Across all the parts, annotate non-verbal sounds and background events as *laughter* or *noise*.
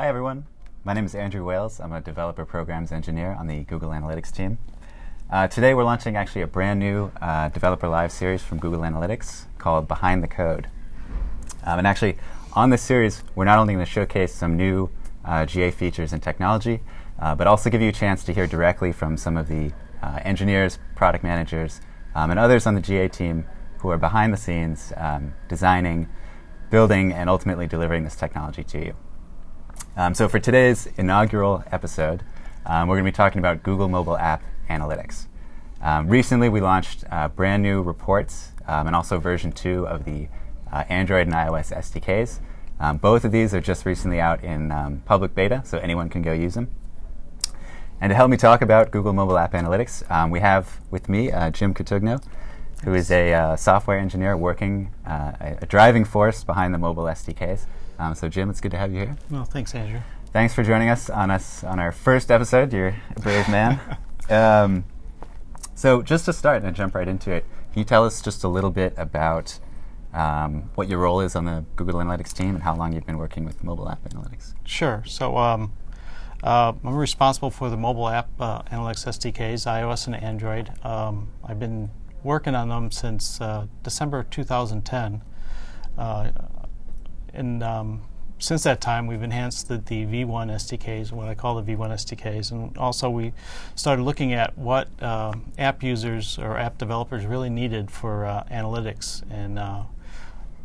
Hi, everyone. My name is Andrew Wales. I'm a developer programs engineer on the Google Analytics team. Uh, today, we're launching actually a brand new uh, developer live series from Google Analytics called Behind the Code. Um, and actually, on this series, we're not only going to showcase some new uh, GA features and technology, uh, but also give you a chance to hear directly from some of the uh, engineers, product managers, um, and others on the GA team who are behind the scenes um, designing, building, and ultimately delivering this technology to you. Um, so for today's inaugural episode, um, we're going to be talking about Google Mobile App Analytics. Um, recently, we launched uh, brand new reports um, and also version 2 of the uh, Android and iOS SDKs. Um, both of these are just recently out in um, public beta, so anyone can go use them. And to help me talk about Google Mobile App Analytics, we have with me uh, Jim Cotugno, who is a uh, software engineer working uh, a driving force behind the mobile SDKs. Um, so, Jim, it's good to have you here. Well, thanks, Andrew. Thanks for joining us on us on our first episode. You're a brave man. *laughs* um, so, just to start and jump right into it, can you tell us just a little bit about um, what your role is on the Google Analytics team and how long you've been working with mobile app analytics? Sure. So, um, uh, I'm responsible for the mobile app uh, analytics SDKs, iOS and Android. Um, I've been working on them since uh, December 2010. Uh, and um, since that time, we've enhanced the, the, V1 SDKs, what I call the V1 SDKs, and also we started looking at what uh, app users or app developers really needed for uh, analytics. And uh,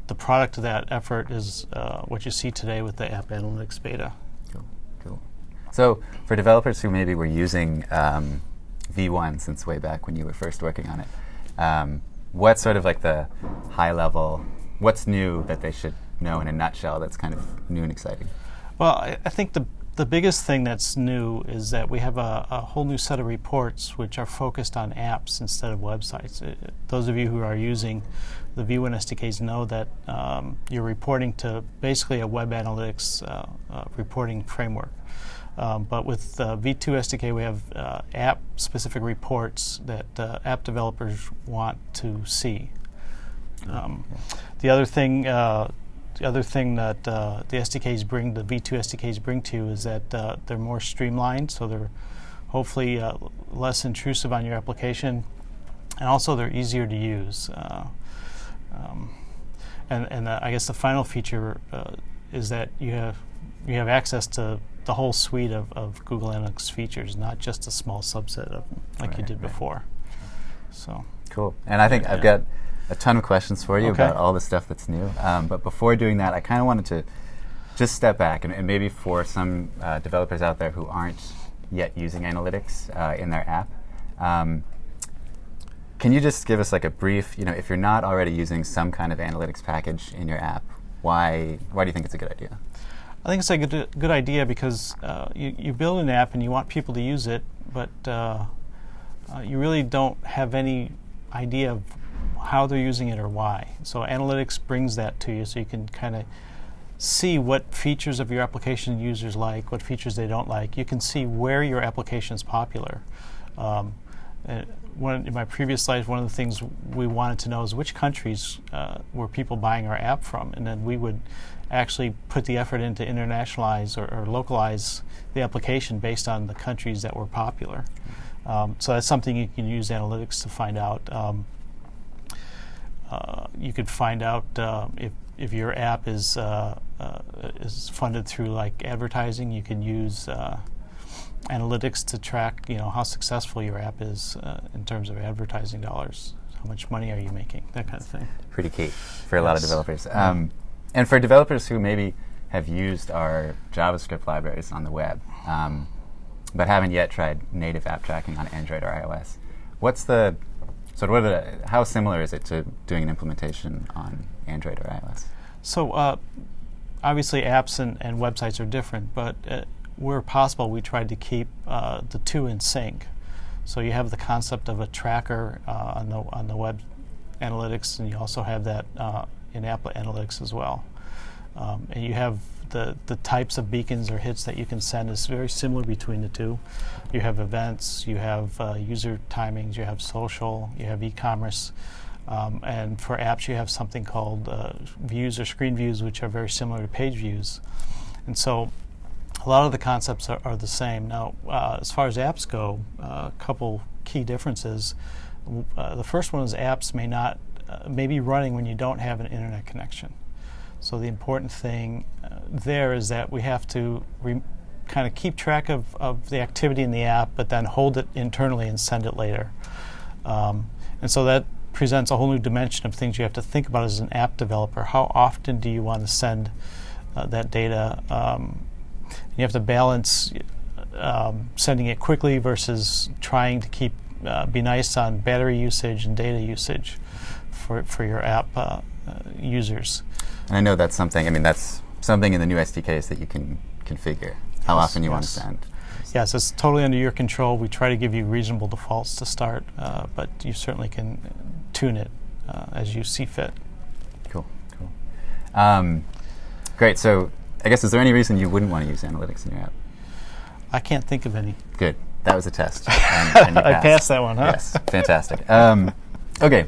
the product of that effort is uh, what you see today with the App Analytics Beta. Cool. So for developers who maybe were using um, V1 since way back when you were first working on it, um, what's sort of like the high level, what's new that they should know in a nutshell that's kind of new and exciting? Well, I, I think the the biggest thing that's new is that we have a, a, whole new set of reports which are focused on apps instead of websites. It, uh, those of you who are using the V1 SDKs know that um, you're reporting to basically a web analytics uh, uh, reporting framework. Um, but with uh, V2 SDK, we have uh, app-specific reports that uh, app developers want to see. Um, the other thing uh, the other thing that uh, the SDKs bring, the V2 SDKs bring to you is that uh, they're more streamlined, so they're hopefully uh, less intrusive on your application, and also they're easier to use. Uh, um, and and I guess the final feature uh, is that you have you have access to the whole suite of, of Google Analytics features, not just a small subset of them like right, you did right. before. So cool. And I think yeah. I've got a ton of questions for you okay. about all the stuff that's new. Um, but before doing that, I kind of wanted to just step back and, and maybe for some uh, developers out there who aren't yet using analytics uh, in their app, um, can you just give us like a brief, you know, if you're not already using some kind of analytics package in your app, why, why do you think it's a good idea? I think it's a good, good idea because uh, you, you build an app and you want people to use it, but uh, uh, you really don't have any idea of how they're using it or why. So analytics brings that to you so you can kind of see what features of your application users like, what features they don't like. You can see where your application is popular. Um, one, in my previous slides, one of the things we wanted to know is which countries uh, were people buying our app from, and then we would actually put the effort in to internationalize or, or localize the application based on the countries that were popular. Um, so that's something you can use analytics to find out. Um, you could find out uh, if if your app is uh, uh is funded through like advertising. You can use uh, analytics to track you know how successful your app is uh, in terms of advertising dollars. How much money are you making? That kind of thing. Pretty key for a yes. lot of developers. Um, and for developers who maybe have used our JavaScript libraries on the web, um, but haven't yet tried native app tracking on Android or iOS, what's the so what it, how similar is it to doing an implementation on Android or iOS? So uh, obviously apps and, and, websites are different, but uh, where possible we tried to keep uh, the two in sync. So you have the concept of a tracker uh, on, the, on the web analytics, and you also have that uh, in app analytics as well. Um, and you have the, the types of beacons or hits that you can send is very similar between the two. You have events, you have uh, user timings, you have social, you have e-commerce. Um, and for apps, you have something called uh, views or screen views, which are very similar to page views. And so a lot of the concepts are, are the same. Now, uh, as far as apps go, uh, a couple key differences. Uh, the first one is apps may not uh, may be running when you don't have an internet connection. So the important thing uh, there is that we have to kind of keep track of, of the activity in the app, but then hold it internally and send it later. Um, and so that presents a whole new dimension of things you have to think about as an app developer. How often do you want to send uh, that data? Um, you have to balance um, sending it quickly versus trying to keep uh, be nice on battery usage and data usage for, for your app uh, uh users. And I know that's something. I mean, that's something in the new SDKs that you can configure. How yes, often you yes. want to send. Yes, it's totally under your control. We try to give you reasonable defaults to start, uh, but you certainly can tune it uh, as you see fit. Cool, cool. Um, great. So, I guess is there any reason you wouldn't want to use analytics in your app? I can't think of any. Good. That was a test. *laughs* And, and I passed that one, huh? Yes, fantastic. Um, okay,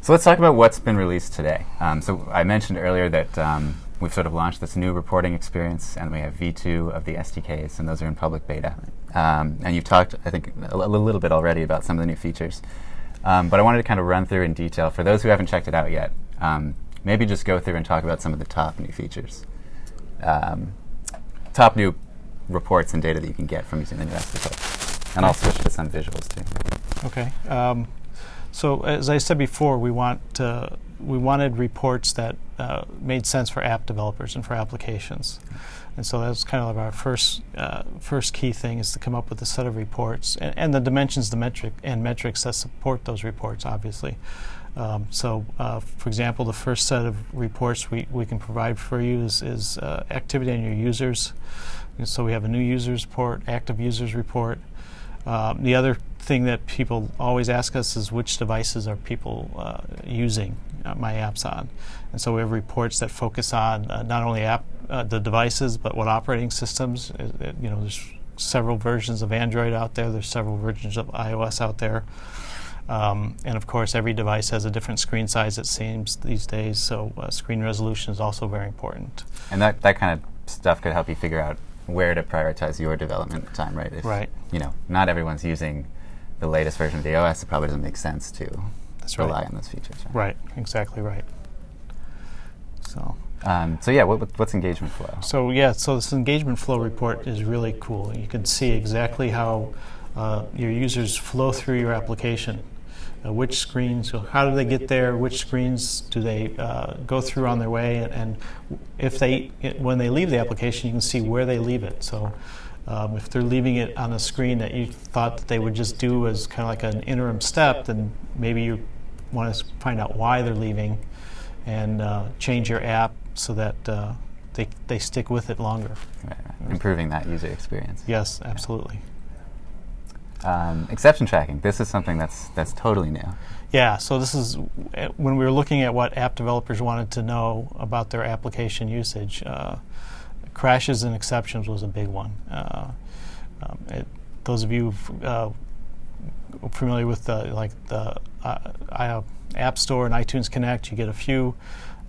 so let's talk about what's been released today. Um, so I mentioned earlier that um, we've sort of launched this new reporting experience, and we have V2 of the SDKs, and those are in public beta. Um, and you've talked, I think, a, little bit already about some of the new features. Um, but I wanted to kind of run through in detail for those who haven't checked it out yet. Um, maybe just go through and talk about some of the top new features, um, top new reports and data that you can get from using the new SDK. And I'll switch to some visuals too. Okay. So as I said before, we want uh, we wanted reports that uh, made sense for app developers and for applications, and so that's kind of our first uh, first key thing is to come up with a set of reports and, and the dimensions, the metric and metrics that support those reports, obviously. Um, so, uh, for example, the first set of reports we, we can provide for you is, is uh, activity on your users. And so we have a new users report, active users report. Um, the other thing that people always ask us is which devices are people uh, using uh, my apps on, and so we have reports that focus on uh, not only app uh, the devices but what operating systems. It, you know, there's several versions of Android out there. There's several versions of iOS out there. Um, and of course, every device has a different screen size, it seems, these days, so uh, screen resolution is also very important. And that, that kind of stuff could help you figure out where to prioritize your development time, right? If, right. You know, not everyone's using the latest version of the OS, it probably doesn't make sense to That's rely right. on those features. Right? right, exactly right. So. Um, so yeah, what, what's engagement flow? So yeah, so this engagement flow report is really cool. You can see exactly how uh, your users flow through your application. Uh, which screens, how do they get there? Which screens do they uh, go through on their way? And, and if they, it, when they leave the application, you can see where they leave it. So um, if they're leaving it on a screen that you thought that they would just do as kind of like an interim step, then maybe you want to find out why they're leaving and uh, change your app so that uh, they, they stick with it longer. Right, right. Improving that user experience. Yes, absolutely. Um, exception tracking. This is something that's that's totally new. Yeah. So this is when we were looking at what app developers wanted to know about their application usage. Uh, crashes and exceptions was a big one. Uh, um, it, those of you uh, familiar with the like the uh, App Store and iTunes Connect, you get a few.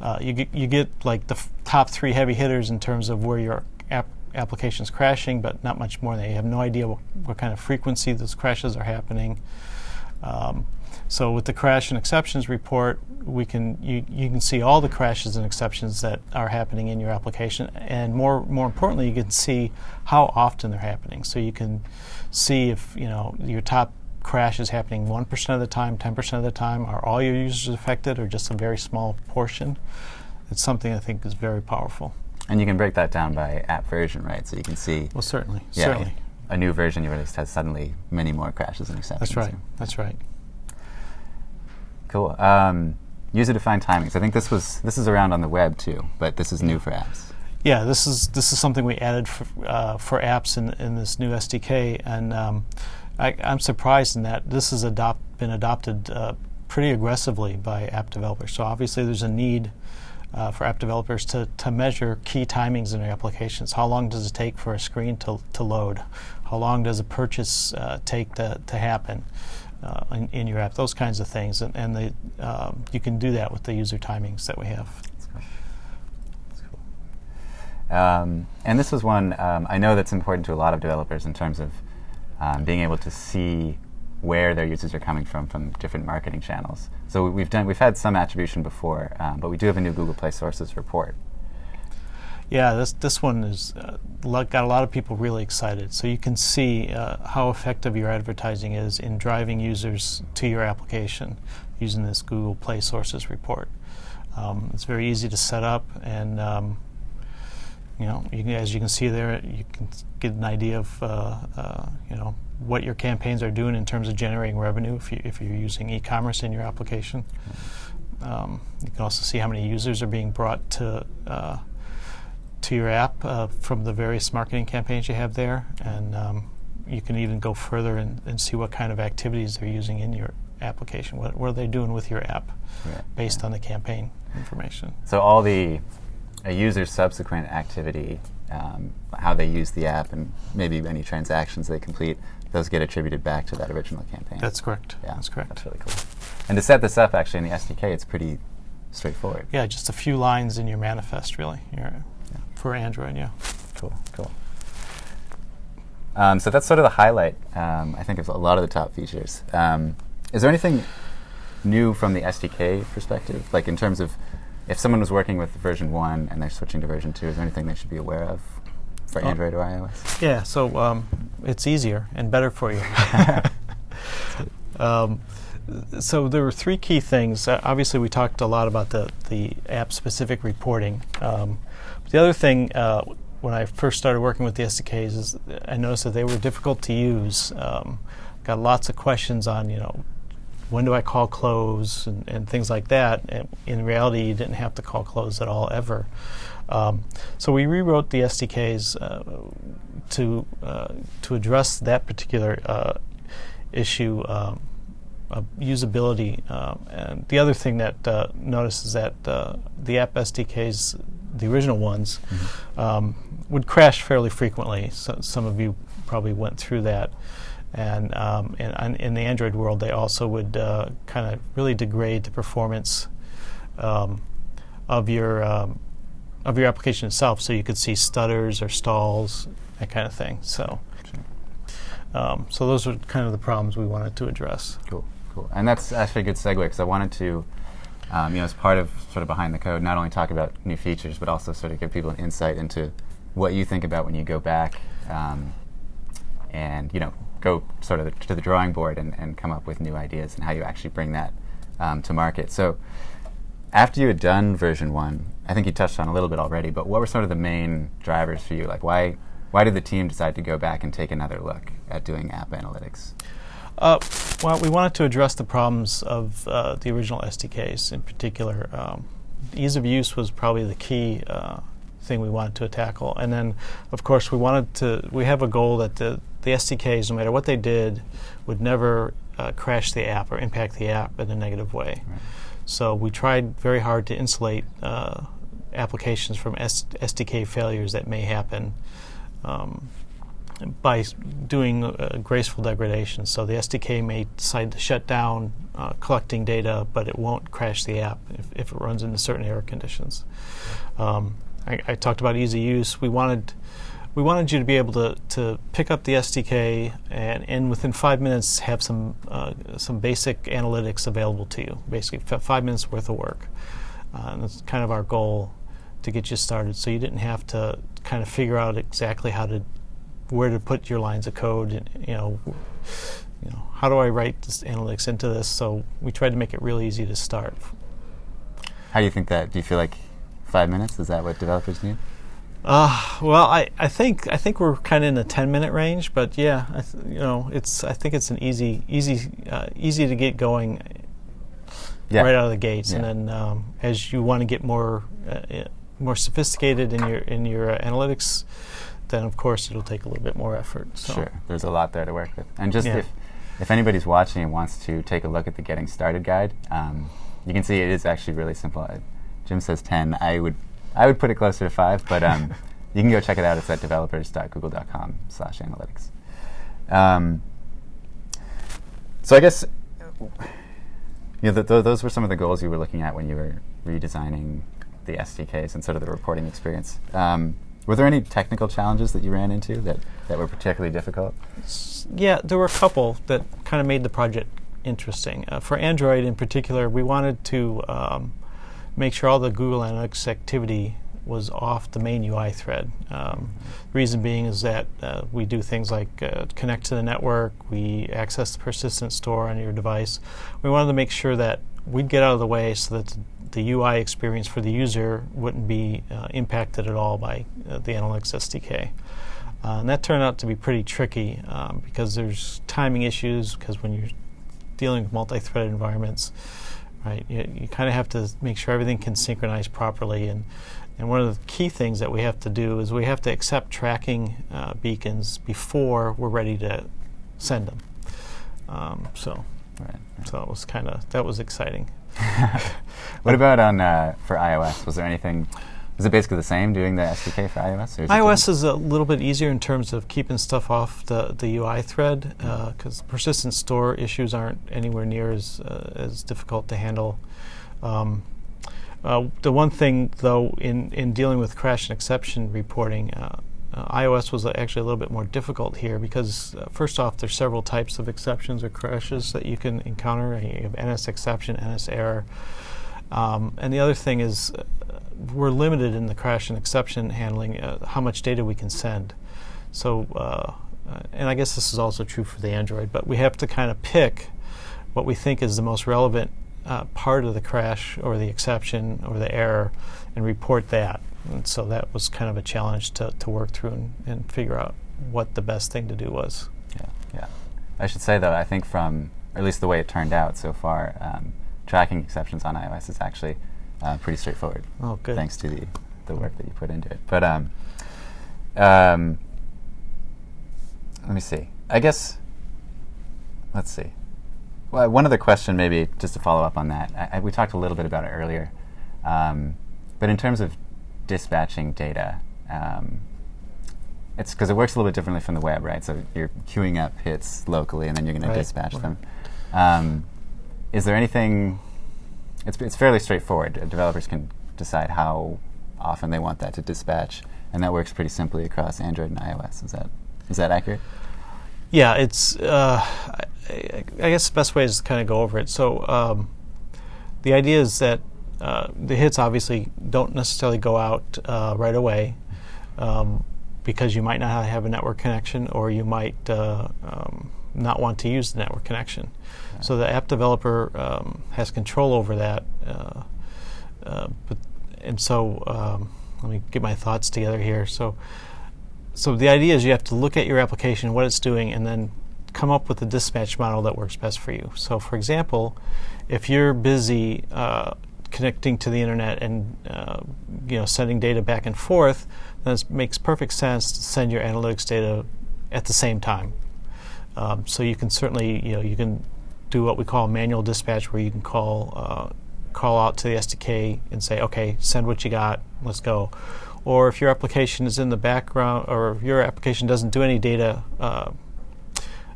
Uh, you get you get like the top three heavy hitters in terms of where your app application's crashing, but not much more. They have no idea what, what kind of frequency those crashes are happening. Um, so with the crash and exceptions report, we can you, you can see all the crashes and exceptions that are happening in your application, and more more importantly, you can see how often they're happening. So you can see if you know your top crash is happening 1% of the time, 10% of the time. Are all your users affected, or just a very small portion? It's something I think is very powerful. And you can break that down by app version, right? So you can see. Well, certainly, yeah, certainly. A new version you released has suddenly many more crashes and exceptions. That's right. That's right. Cool. Um, user-defined timings. I think this was this is around on the web too, but this is new for apps. Yeah, this is this is something we added for, uh, for apps in, in this new SDK, and um, I, am surprised in that this has adopt, been adopted uh, pretty aggressively by app developers. So obviously, there's a need uh, for app developers to, to measure key timings in their applications. How long does it take for a screen to, to load? How long does a purchase uh, take to, to happen? Uh, in, in, your app, those kinds of things. And, and the, um, you can do that with the user timings that we have. That's cool. Um, and this was one um, I know that's important to a lot of developers in terms of um, being able to see where their users are coming from from different marketing channels. So we've done we've had some attribution before, um, but we do have a new Google Play Sources report. Yeah, this this one is uh, got a lot of people really excited. So you can see uh, how effective your advertising is in driving users to your application using this Google Play Sources report. Um, it's very easy to set up, and um, you know, you can, as you can see there, you can get an idea of uh, uh, you know what your campaigns are doing in terms of generating revenue if, you, if you're using e-commerce in your application. Um, you can also see how many users are being brought to uh, to your app uh, from the various marketing campaigns you have there, and um, you can even go further and, and, see what kind of activities they're using in your application. What, what are they doing with your app yeah. based yeah. on the campaign information? So all the a user's subsequent activity, um, how they use the app, and maybe any transactions they complete, those get attributed back to that original campaign. That's correct. Yeah, that's correct. That's really cool. And to set this up, actually, in the SDK, it's pretty straightforward. Yeah, just a few lines in your manifest, really. Your for Android, yeah. Cool, cool. Um, so that's sort of the highlight, um, I think, of a lot of the top features. Um, is there anything new from the SDK perspective, like in terms of if someone was working with version one and they're switching to version two, is there anything they should be aware of for oh. Android or iOS? Yeah, so um, it's easier and better for you. *laughs* Um, so there were three key things. Uh, obviously, we talked a lot about the the app specific reporting. Um, the other thing, uh, when I first started working with the SDKs, is I noticed that they were difficult to use. Um, got lots of questions on, you know, when do I call close and, and, things like that. And in reality, you didn't have to call close at all ever. Um, so we rewrote the SDKs uh, to uh, to address that particular uh, issue. Um, of usability, um, and the other thing that uh, notice is that uh, the app SDKs the original ones, mm-hmm. um, would crash fairly frequently. So some of you probably went through that. And um, in, in, the Android world, they also would uh, kind of really degrade the performance um, of your um, of your application itself. So you could see stutters or stalls, that kind of thing. So, um, so those are kind of the problems we wanted to address. Cool, cool. And that's actually a good segue because I wanted to um, you know, as part of sort of behind the code, not only talk about new features, but also sort of give people an insight into what you think about when you go back um, and, you know, go sort of to the drawing board and, and come up with new ideas and how you actually bring that um, to market. So after you had done version one, I think you touched on a little bit already, but what were sort of the main drivers for you? Like why, why did the team decide to go back and take another look at doing app analytics? Uh, well, we wanted to address the problems of uh, the original SDKs in particular. Um, ease of use was probably the key uh, thing we wanted to tackle. And then, of course, we wanted to, we have a goal that the, the SDKs, no matter what they did, would never uh, crash the app or impact the app in a negative way. Right. So we tried very hard to insulate uh, applications from S- SDK failures that may happen. Um, by doing uh, graceful degradation. So the SDK may decide to shut down uh, collecting data, but it won't crash the app if, if it runs into certain error conditions. Um, I, I, talked about easy use. We wanted we wanted you to be able to, to pick up the SDK and, and within five minutes have some uh, some basic analytics available to you. Basically, five minutes worth of work. Uh, and that's kind of our goal to get you started. So you didn't have to kind of figure out exactly how to where to put your lines of code. And, you know, you know, how do I write this analytics into this? So we tried to make it really easy to start. How do you think that? Do you feel like five minutes is that what developers need? Uh, well, I, I think I think we're kind of in the ten minute range, but yeah, I th- you know, it's I think it's an easy easy uh, easy to get going yeah. right out of the gates, yeah. and then um, as you want to get more uh, more sophisticated in your in your uh, analytics then of course it'll take a little bit more effort. So. Sure, there's a lot there to work with. And just yeah. if, if anybody's watching and wants to take a look at the Getting Started guide, um, you can see it is actually really simple. Uh, Jim says 10. I would I would put it closer to 5, but um, *laughs* you can go check it out. It's at developers.google.com slash analytics. Um, so I guess you know, th- th- those were some of the goals you were looking at when you were redesigning the SDKs and sort of the reporting experience. Um, Were there any technical challenges that you ran into that, that were particularly difficult? Yeah, there were a couple that kind of made the project interesting. Uh, for Android in particular, we wanted to um, make sure all the Google Analytics activity was off the main UI thread. Um, reason being is that uh, we do things like uh, connect to the network, we access the persistent store on your device. We wanted to make sure that we'd get out of the way so that the UI experience for the user wouldn't be uh, impacted at all by uh, the Analytics SDK. Uh, and that turned out to be pretty tricky um, because there's timing issues because when you're dealing with multi-threaded environments, right, you, you kind of have to make sure everything can synchronize properly. And, and one of the key things that we have to do is we have to accept tracking uh, beacons before we're ready to send them. Um, so, right, right. so it was kind of that was exciting. *laughs* what about on uh, for iOS? Was there anything? Is it basically the same doing the SDK for iOS? iOS is a little bit easier in terms of keeping stuff off the, the UI thread because uh, persistent store issues aren't anywhere near as, uh, as difficult to handle. Um, uh, the one thing, though, in, in dealing with crash and exception reporting, uh, iOS was actually a little bit more difficult here because, uh, first off, there's several types of exceptions or crashes that you can encounter. You have NS exception, NS error. Um, and the other thing is, uh, we're limited in the crash and exception handling uh, how much data we can send. So, uh, uh, and I guess this is also true for the Android, but we have to kind of pick what we think is the most relevant part of the crash or the exception or the error and report that. And so that was kind of a challenge to, to work through and, and figure out what the best thing to do was. Yeah, yeah. I should say though, I think from at least the way it turned out so far, um, tracking exceptions on iOS is actually uh, pretty straightforward. Oh, good. Thanks to the the work that you put into it. But um, um, let me see. I guess let's see. Well, one other question, maybe just to follow up on that. I, I, we talked a little bit about it earlier, um, but in terms of dispatching data. Um, it's because it works a little bit differently from the web, right? So you're queuing up hits locally, and then you're going right. to dispatch right. them. Um, is there anything? It's it's fairly straightforward. developers can decide how often they want that to dispatch, and that works pretty simply across Android and iOS. Is that is that accurate? Yeah, it's. Uh, I, I, guess the best way is to kind of go over it. So um, the idea is that uh, the hits obviously don't necessarily go out uh, right away um, because you might not have a network connection or you might uh, um, not want to use the network connection. So the app developer um, has control over that. Uh, uh, but, and so um, let me get my thoughts together here. So, so the idea is you have to look at your application, what it's doing, and then come up with a dispatch model that works best for you. So, for example, if you're busy uh, connecting to the internet and uh, you know sending data back and forth, then it makes perfect sense to send your analytics data at the same time. Um, so you can certainly you know you can do what we call manual dispatch, where you can call uh, call out to the SDK and say, okay, send what you got, let's go. Or if your application is in the background, or if your application doesn't do any data, uh,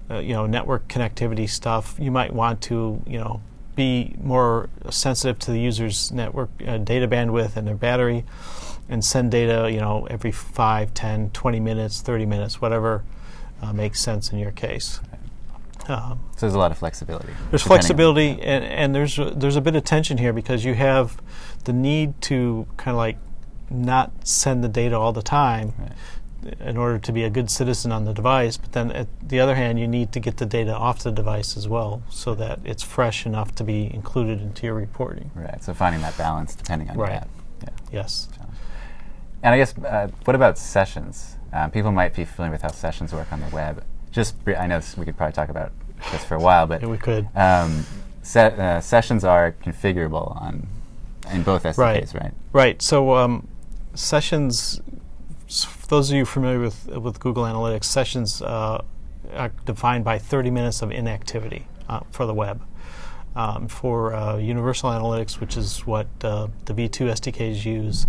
uh, you know, network connectivity stuff, you might want to, you know, be more sensitive to the user's network uh, data bandwidth and their battery and send data you know every 5 10 20 minutes 30 minutes whatever uh, makes sense in your case. Um, so there's a lot of flexibility. There's flexibility and, and there's a, there's a bit of tension here because you have the need to kind of like not send the data all the time. Right in order to be a good citizen on the device. But then, at the other hand, you need to get the data off the device as well, so that it's fresh enough to be included into your reporting. Right. So finding that balance depending on right. your app. Yeah. Yes. And I guess uh, what about sessions? Um, people might be familiar with how sessions work on the web. Just I know we could probably talk about this for a while, but yeah, we could. Um, se- uh, sessions are configurable on in both SDKs, right? Right. Right. So um, sessions for those of you familiar with with Google Analytics, sessions uh, are defined by 30 minutes of inactivity uh, for the web. Um, for uh, Universal Analytics, which is what uh, the V2 SDKs use,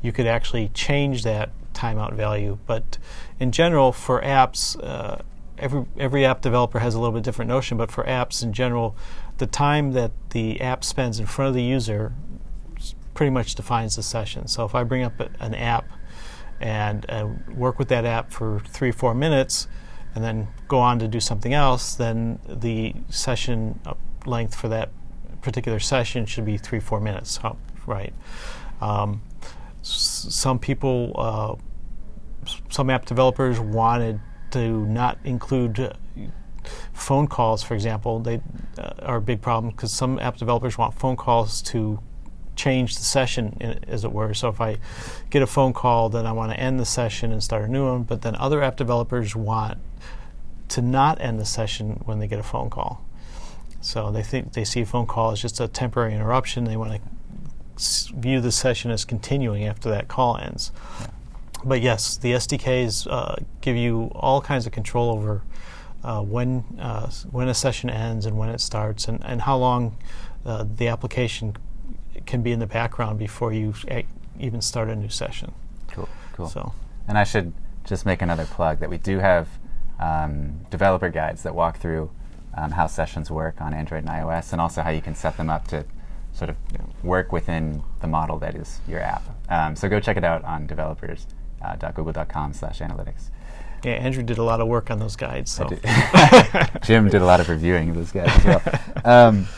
you could actually change that timeout value. But in general, for apps, uh, every every app developer has a little bit different notion. But for apps in general, the time that the app spends in front of the user pretty much defines the session. So if I bring up an app and uh, work with that app for three or four minutes, and then go on to do something else, then the session uh, length for that particular session should be three four minutes, right? Um, some people, uh, some app developers wanted to not include uh, phone calls, for example. They uh, are a big problem because some app developers want phone calls to change the session, as it were. So if I get a phone call, then I want to end the session and start a new one. But then other app developers want to not end the session when they get a phone call. So they think they see a phone call as just a temporary interruption. They want to view the session as continuing after that call ends. But yes, the SDKs uh, give you all kinds of control over uh, when uh, when a session ends and when it starts, and, and how long uh, the application can be in the background before you a- even start a new session. Cool, cool. So And I should just make another plug that we do have um, developer guides that walk through um, how sessions work on Android and iOS, and also how you can set them up to sort of work within the model that is your app. Um, so go check it out on developers.google.com/analytics. yeah, Andrew did a lot of work on those guides. So *laughs* Jim did a lot of reviewing of those guys as well. *laughs* Um,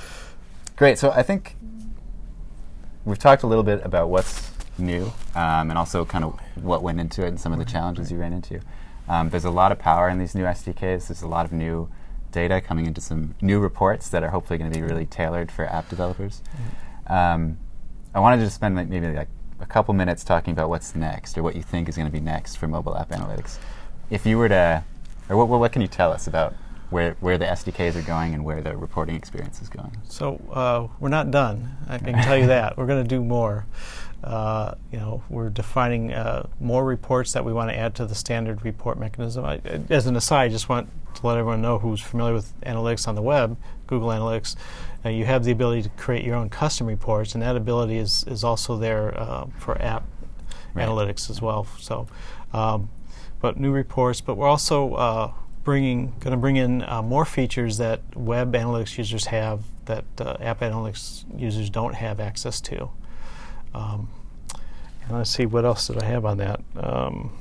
great. So I think we've talked a little bit about what's new um, and also kind of what went into it and some of the challenges you ran into. Um, there's a lot of power in these new SDKs. There's a lot of new data coming into some new reports that are hopefully going to be really tailored for app developers. Um, I wanted to just spend like, maybe like a couple minutes talking about what's next or what you think is going to be next for mobile app analytics. If you were to, or what, what can you tell us about where, where the SDKs are going and where the reporting experience is going? So uh, we're not done. I can tell you that we're going to do more. Uh, you know, we're defining uh, more reports that we want to add to the standard report mechanism. I, as an aside, I just want to let everyone know who's familiar with analytics on the web, Google Analytics. Uh, you have the ability to create your own custom reports, and that ability is is also there uh, for app Right. analytics as well. So, um, but new reports. But we're also uh, bringing going to bring in uh, more features that web analytics users have that uh, app analytics users don't have access to. Um, and let's see what else did I have on that. Um,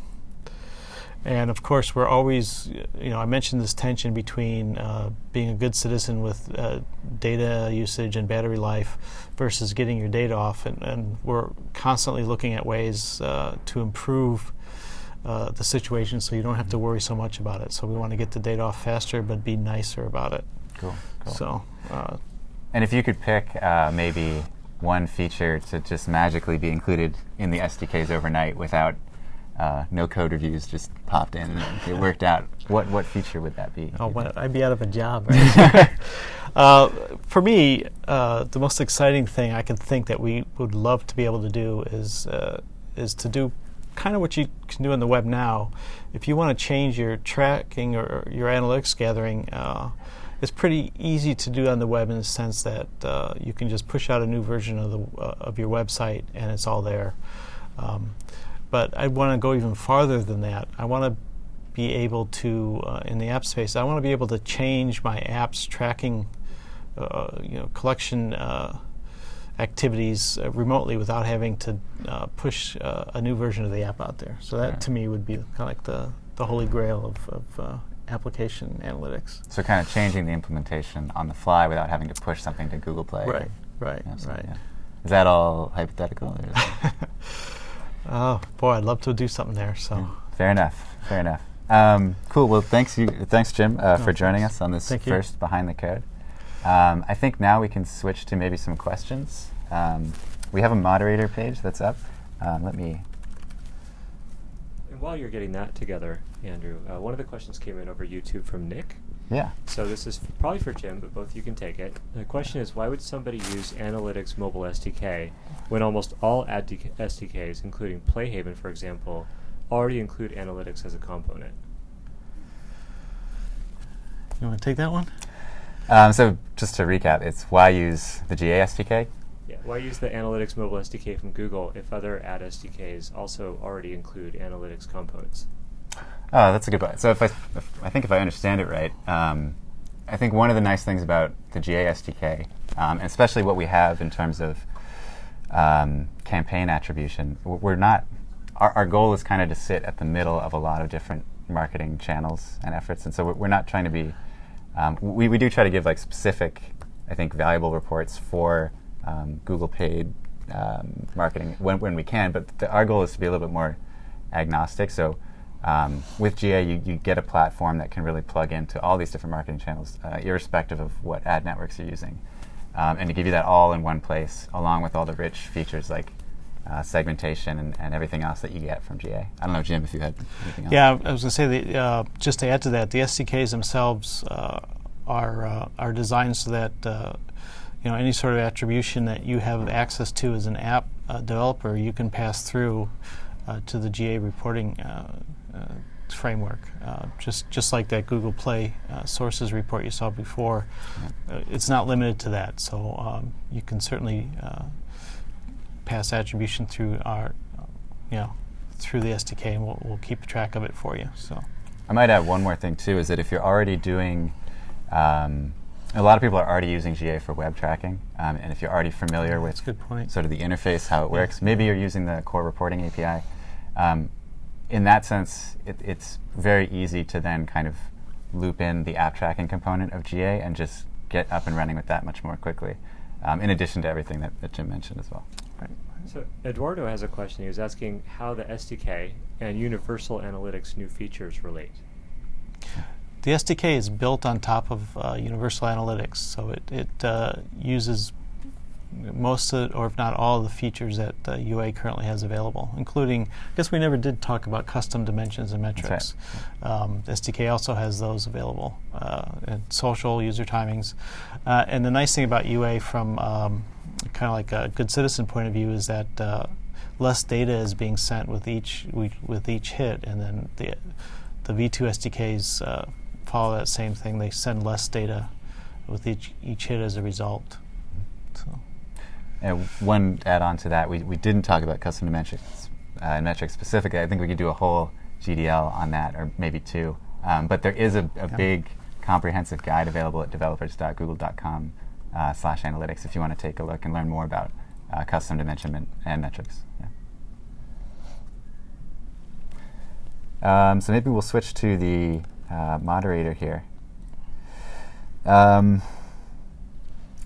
and of course, we're always, you know, I mentioned this tension between uh, being a good citizen with uh, data usage and battery life versus getting your data off. And, and we're constantly looking at ways uh, to improve uh, the situation so you don't have to worry so much about it. So we want to get the data off faster, but be nicer about it. Cool. cool. So, uh, And if you could pick uh, maybe one feature to just magically be included in the SDKs overnight without uh, no code reviews just popped in and it worked out, what, what feature would that be? Oh, well. I'd be out of a job. Right? *laughs* uh, for me, uh, the most exciting thing I can think that we would love to be able to do is uh, is to do kind of what you can do on the web now. If you want to change your tracking or your analytics gathering, uh, it's pretty easy to do on the web in the sense that uh, you can just push out a new version of the uh, of your website and it's all there. Um, but I want to go even farther than that. I want to be able to, uh, in the app space, I want to be able to change my app's tracking, uh, you know, collection uh, activities uh, remotely without having to uh, push uh, a new version of the app out there. So that, Right. to me, would be kind of like the, the holy grail of, of uh, application analytics. So kind of changing the implementation on the fly without having to push something to Google Play. Right, right, Yeah, so- right. yeah. Is that all hypothetical? *laughs* Oh boy, I'd love to do something there. So Fair enough. Fair enough. Um, cool. Well, thanks you, thanks Jim uh, for joining thanks. us on this Thank you. first behind the code. Um, I think now we can switch to maybe some questions. Um, we have a moderator page that's up. Um, let me. And while you're getting that together, Andrew, uh, one of the questions came in over YouTube from Nick. Yeah. So this is f- probably for Jim, but both you can take it. The question is, why would somebody use Analytics Mobile SDK when almost all ad DK SDKs, including Playhaven, for example, already include analytics as a component? you want to take that one? Um, so just to recap, it's why use the GA SDK? Yeah, why use the Analytics Mobile SDK from Google if other ad SDKs also already include analytics components? Oh, that's a good point. So if I, if, I think if I understand it right, um, I think one of the nice things about the GA SDK, um, and especially what we have in terms of um, campaign attribution, we're not our, our goal is kind of to sit at the middle of a lot of different marketing channels and efforts, and so we're, we're not trying to be. Um, we, we do try to give like specific, I think, valuable reports for um, Google paid um, marketing when, when we can, but the, our goal is to be a little bit more agnostic. So um, with GA, you, you get a platform that can really plug into all these different marketing channels, uh, irrespective of what ad networks you're using, um, and to give you that all in one place, along with all the rich features like uh, segmentation and, and, everything else that you get from GA. I don't know, Jim, if you had anything else. Yeah, I was going to say, the, uh, just to add to that, the SDKs themselves uh, are uh, are designed so that uh, you know any sort of attribution that you have access to as an app uh, developer, you can pass through to the GA reporting framework. just just like that Google Play sources report you saw before, yeah. it's not limited to that. So um, you can certainly pass attribution through our, you know, through the SDK, and we'll, we'll keep track of it for you. So, I might add one more thing too: is that if you're already doing, um, a lot of people are already using GA for web tracking, um, and if you're already familiar with sort of the interface, how it yeah. works, maybe you're using the core reporting API. Um, in that sense, it, it's very easy to then kind of loop in the app tracking component of GA and just get up and running with that much more quickly, um, in addition to everything that, that Jim mentioned as well. So Eduardo has a question. He was asking how the SDK and Universal Analytics new features relate. The SDK is built on top of uh, Universal Analytics, so it, it uh, uses most of, or if not all, of the features that uh, UA currently has available, including, I guess we never did talk about custom dimensions and metrics. Right. Um, SDK also has those available, uh, and social, user timings. Uh, and the nice thing about UA from um, kind of like a good citizen point of view is that uh, less data is being sent with each with each hit, and then the the V2 SDKs uh, follow that same thing. They send less data with each each hit as a result. So. And one add-on to that, we, we didn't talk about custom metrics uh, and metrics specifically. I think we could do a whole GDL on that, or maybe two. Um, but there is a, a yeah. big comprehensive guide available at developers.google.com uh, slash analytics if you want to take a look and learn more about uh, custom dimension and metrics. Yeah. Um, so maybe we'll switch to the uh, moderator here. Um,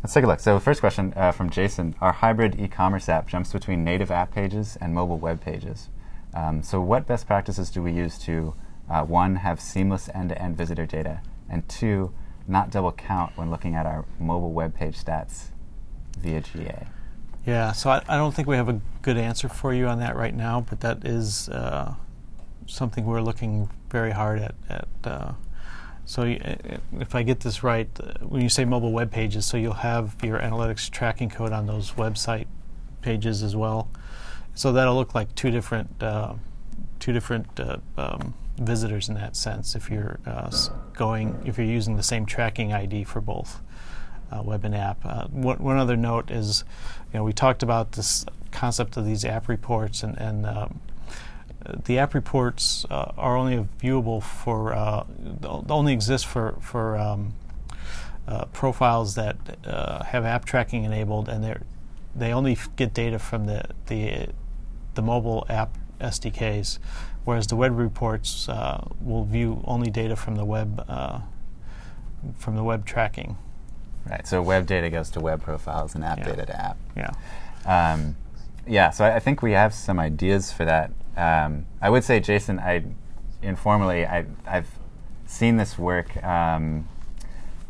let's take a look. So first question uh, from Jason. Our hybrid e-commerce app jumps between native app pages and mobile web pages. Um, so what best practices do we use to, uh, one, have seamless end-to-end -end visitor data, and two, not double count when looking at our mobile web page stats via GA? Yeah, so I, I, don't think we have a good answer for you on that right now, but that is uh, something we're looking very hard at. at uh, so if I get this right, uh, when you say mobile web pages, so you'll have your analytics tracking code on those website pages as well. So that'll look like two different uh, two different uh, um, visitors in that sense if you're uh, going if you're using the same tracking ID for both uh, web and app. Uh, one, one, other note is, you know, we talked about this concept of these app reports, and, and um, the app reports uh, are only viewable for uh, only exist for for um, uh, profiles that have app tracking enabled, and they they only get data from the the the mobile app SDKs whereas the web reports uh, will view only data from the web uh, from the web tracking. Right. So web data goes to web profiles and app yeah. data to app. Yeah. Um, yeah. So I, I, think we have some ideas for that. Um, I would say, Jason, I informally I, have seen this work um,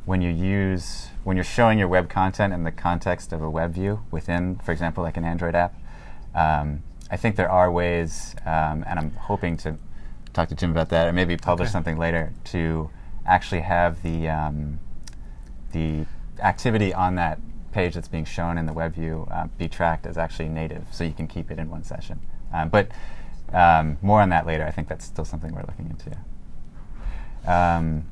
when you use when you're showing your web content in the context of a web view within, for example, like an Android app. Um, I think there are ways, um, and I'm hoping to talk to Jim about that, or maybe publish okay. something later to actually have the um, the activity on that page that's being shown in the web view uh, be tracked as actually native, so you can keep it in one session. Um, but um, more on that later. I think that's still something we're looking into. Um,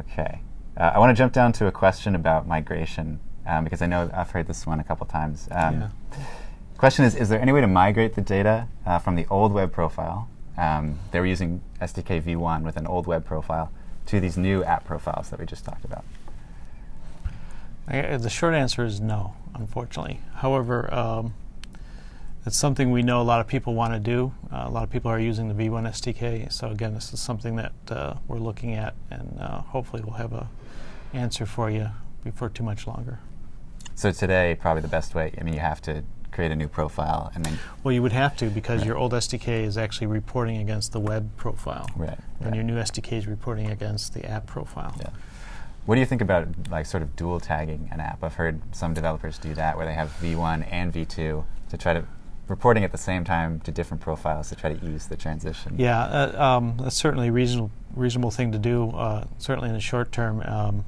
okay, uh, I want to jump down to a question about migration um, because I know I've heard this one a couple times. yeah. Question is, is there any way to migrate the data uh, from the old web profile, um, they were using SDK v1 with an old web profile, to these new app profiles that we just talked about? I, the short answer is no, unfortunately. However, um, it's something we know a lot of people want to do. Uh, a lot of people are using the V1 SDK. So again, this is something that uh, we're looking at, and uh, hopefully we'll have a answer for you before too much longer. So today, probably the best way. I mean, you have to create a new profile and then. Well, you would have to because Right. your old SDK is actually reporting against the web profile, Right. and right. your new SDK is reporting against the app profile. Yeah. What do you think about like sort of dual tagging an app? I've heard some developers do that where they have V1 and V2 to try to reporting at the same time to different profiles to try to ease the transition. Yeah, uh, um, that's certainly a reasonable reasonable thing to do. Uh, certainly in the short term, um,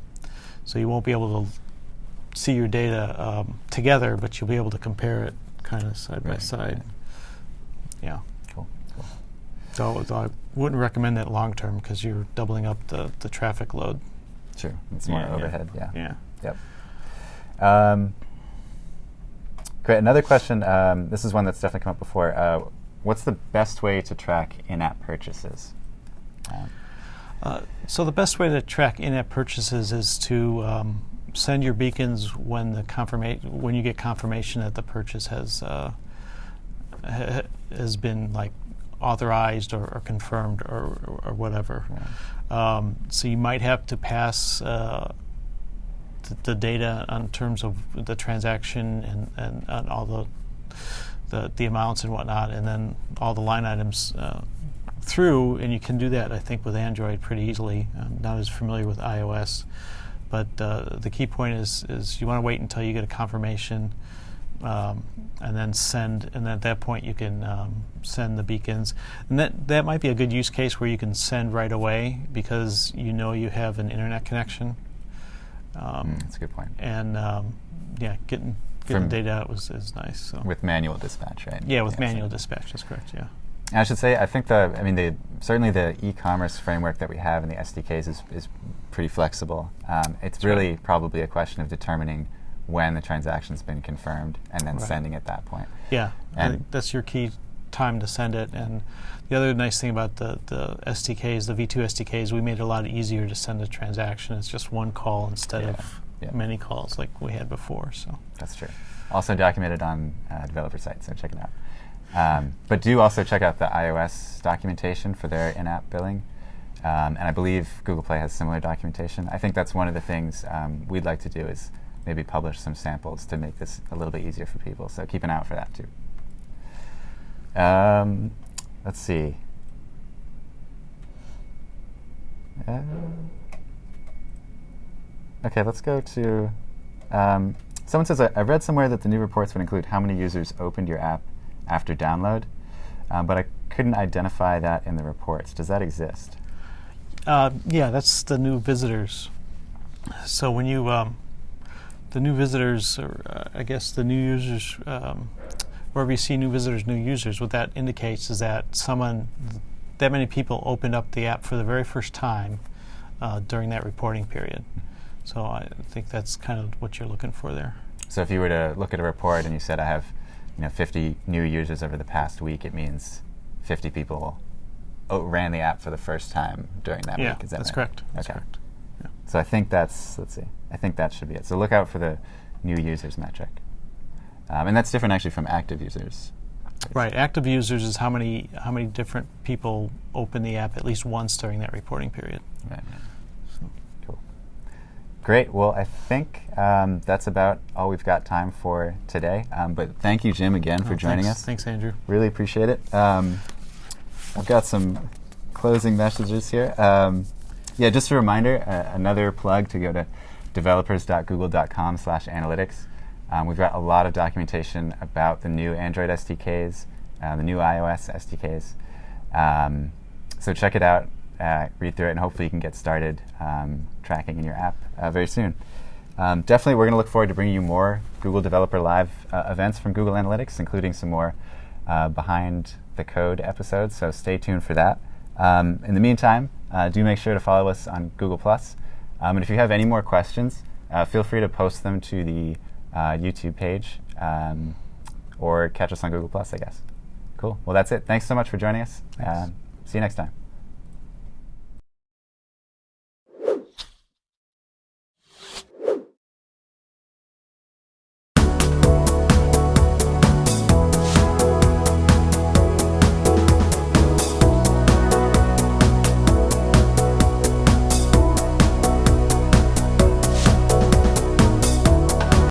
so you won't be able to see your data um, together, but you'll be able to compare it kind of side by side. right. Yeah. Cool. Cool. So, so I wouldn't recommend that long term because you're doubling up the, the traffic load. True. It's more Yeah, yeah. overhead. Yeah. Yeah. Yep. Um, great. Another question. Um, this is one that's definitely come up before. Uh, what's the best way to track in-app purchases? Um, Uh, so the best way to track in-app purchases is to um, send your beacons when the confirmation when you get confirmation that the purchase has uh, ha- has been like authorized or, or confirmed or, or, whatever. Um, so you might have to pass uh, th- the data on terms of the transaction and, and, and all the, the the amounts and whatnot, and then all the line items uh, through. And you can do that, I think, with Android pretty easily. I'm not as familiar with iOS, but uh, the key point is is you want to wait until you get a confirmation. Um, and then send, and then at that point you can um, send the beacons, and that that might be a good use case where you can send right away because you know you have an internet connection. Um, mm, that's a good point. and um, yeah, getting getting From- data out was is nice. So With manual dispatch, right? yeah, with so- manual dispatch, that's correct. Yeah. I should say, I think the, I mean, the certainly the e-commerce framework that we have in the SDKs is, is pretty flexible. Um, it's really right. probably a question of determining when the transaction's been confirmed and then Right. sending at that point. Yeah, And- that's your key time to send it. And the other nice thing about the, the SDKs, the V2 SDKs, we made it a lot easier to send a transaction. It's just one call instead Yeah, of yeah. many calls like we had before. So That's true. Also documented on uh, developer site, so check it out. Um, but do also check out the iOS documentation for their in-app billing. Um, and I believe Google Play has similar documentation. I think that's one of the things um, we'd like to do is maybe publish some samples to make this a little bit easier for people. So keep an eye out for that too. Um, let's see. Uh, okay, let's go to. Um, someone says, I, I read somewhere that the new reports would include how many users opened your app after download, um, but I couldn't identify that in the reports. Does that exist? uh, yeah, that's the new visitors. So when you um, the new visitors, or uh, I guess the new users, um, wherever you see new visitors, new users, what that indicates is that someone, that many people opened up the app for the very first time uh, during that reporting period. So I think that's kind of what you're looking for there. So if you were to look at a report and you said, I have you know, 50 new users over the past week, it means 50 people ran the app for the first time during that yeah, week. Is that that's right? correct. That's okay. correct. Yeah. So I think that's, let's see, I think that should be it. So look out for the new users metric. Um, and that's different actually from active users. Right. Active users is how many how many different people open the app at least once during that reporting period. Right, right. So. Cool. Great. Well, I think um, that's about all we've got time for today. Um, but thank you, Jim, again for Oh, joining thanks, us. Thanks, Andrew. Really appreciate it. Um, I've got some closing messages here. Um, yeah, just a reminder, uh, another plug to go to developers.google.com slash analytics. Um, we've got a lot of documentation about the new Android SDKs, uh, the new iOS SDKs. Um, so check it out, uh, read through it, and hopefully you can get started um, tracking in your app uh, very soon. Um, definitely, we're going to look forward to bringing you more Google Developer Live uh, events from Google Analytics, including some more uh, behind the code episodes. So stay tuned for that. Um, in the meantime, uh, do make sure to follow us on Google Plus. Um, and if you have any more questions, uh, feel free to post them to the uh, YouTube page um, or catch us on Google Plus, I guess. Cool. Well, that's it. Thanks so much for joining us. Um, see you next time.